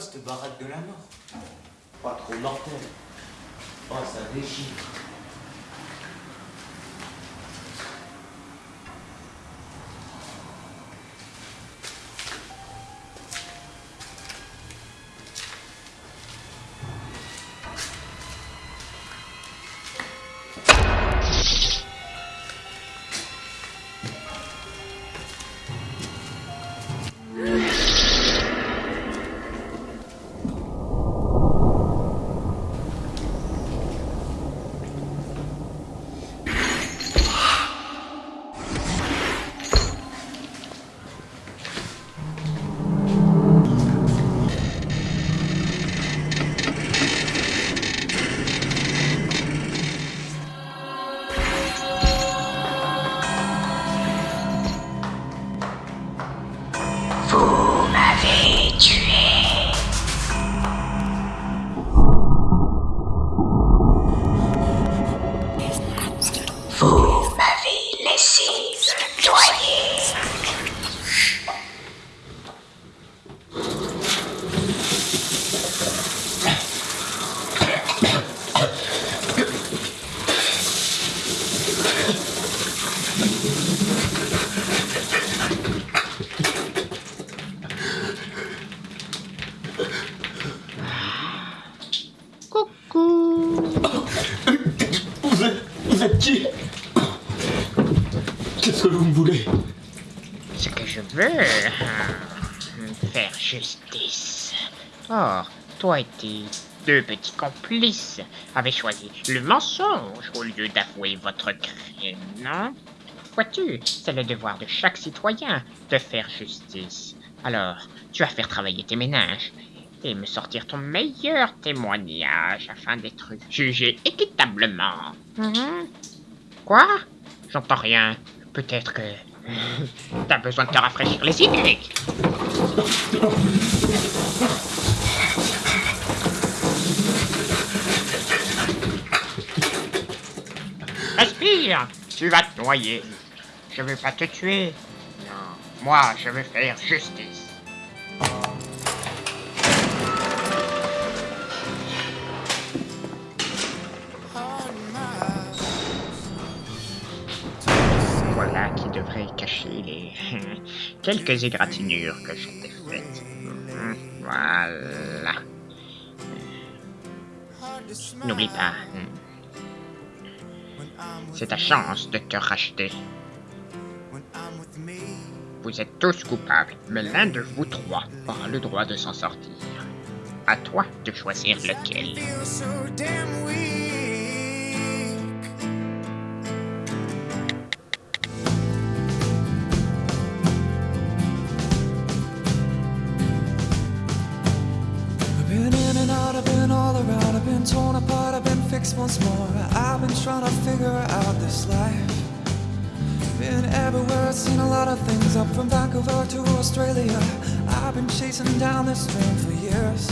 cette baraque de la mort Pas trop mortelle. Oh, ça déchire. Qu'est-ce que vous me voulez Ce que je veux... euh, Faire justice. Or, toi et tes deux petits complices avez choisi le mensonge au lieu d'avouer votre crime, non? Vois-tu, c'est le devoir de chaque citoyen de faire justice. Alors, tu vas faire travailler tes ménages et me sortir ton meilleur témoignage afin d'être jugé équitablement. Mhm. Quoi? J'entends rien. Peut-être que... T'as besoin de te rafraîchir les idées. Respire Tu vas te noyer. Je veux pas te tuer. Non. Moi, je veux faire justice. Voilà qui devrait cacher les quelques égratignures que je t'ai faites. Mhm, Voilà. N'oublie pas. hmm. C'est ta chance de te racheter. Vous êtes tous coupables, mais l'un de vous trois aura le droit de s'en sortir. À toi de choisir lequel. Once more. I've been trying to figure out this life. Been everywhere, I've seen a lot of things, up from Vancouver to Australia. I've been chasing down this dream for years.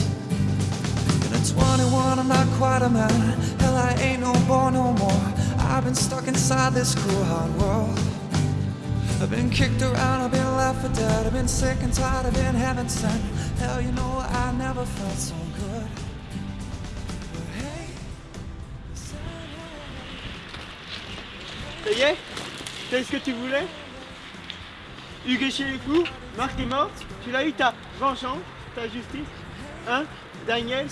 And at 21, I'm not quite a man. Hell, I ain't no boy no more. I've been stuck inside this cruel, hard world. I've been kicked around, I've been left for dead. I've been sick and tired, I've been heaven sent. Hell, you know, I never felt so good. Ça y est C'est ce que tu voulais Hugues chez les fous Marc est morte Tu l'as eu ta vengeance Ta justice Hein Daniel?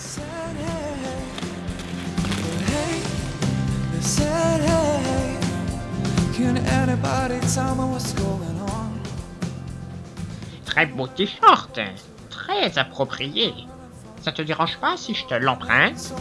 Très beau t-shirt. Très approprié. Ça te dérange pas si je te l'emprunte?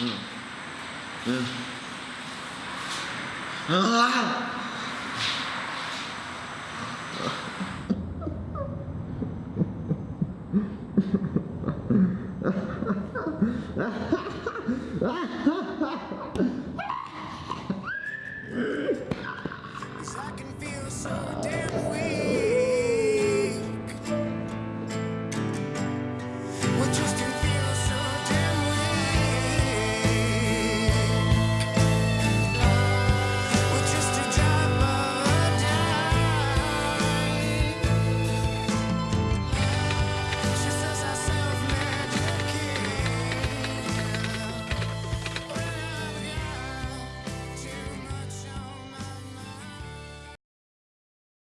ừ. Ừ. ừ.